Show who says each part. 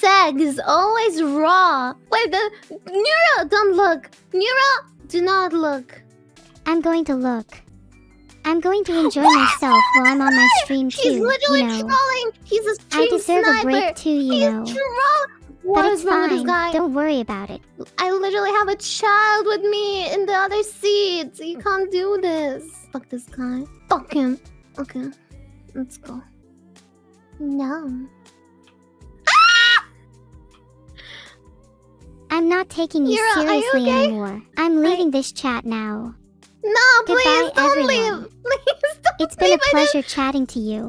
Speaker 1: seg is always raw. Wait, the Nero, don't look. Nero, do not look.
Speaker 2: I'm going to look. I'm going to enjoy myself while I'm on my stream too.
Speaker 1: He's literally
Speaker 2: you know.
Speaker 1: trolling. He's a stream
Speaker 2: I deserve
Speaker 1: sniper.
Speaker 2: a break too, you
Speaker 1: He's
Speaker 2: know.
Speaker 1: trolling.
Speaker 2: But
Speaker 1: What
Speaker 2: it's
Speaker 1: is wrong with this
Speaker 2: fine.
Speaker 1: guy?
Speaker 2: Don't worry about it.
Speaker 1: I literally have a child with me in the other seat. You can't do this. Fuck this guy. Fuck him. Okay, let's go. No.
Speaker 2: I'm not taking you
Speaker 1: Yura, are you
Speaker 2: seriously
Speaker 1: okay?
Speaker 2: anymore. I'm leaving this chat now.
Speaker 1: No, please don't
Speaker 2: everyone.
Speaker 1: leave. Please don't
Speaker 2: It's been a
Speaker 1: leave. I
Speaker 2: pleasure chatting to you.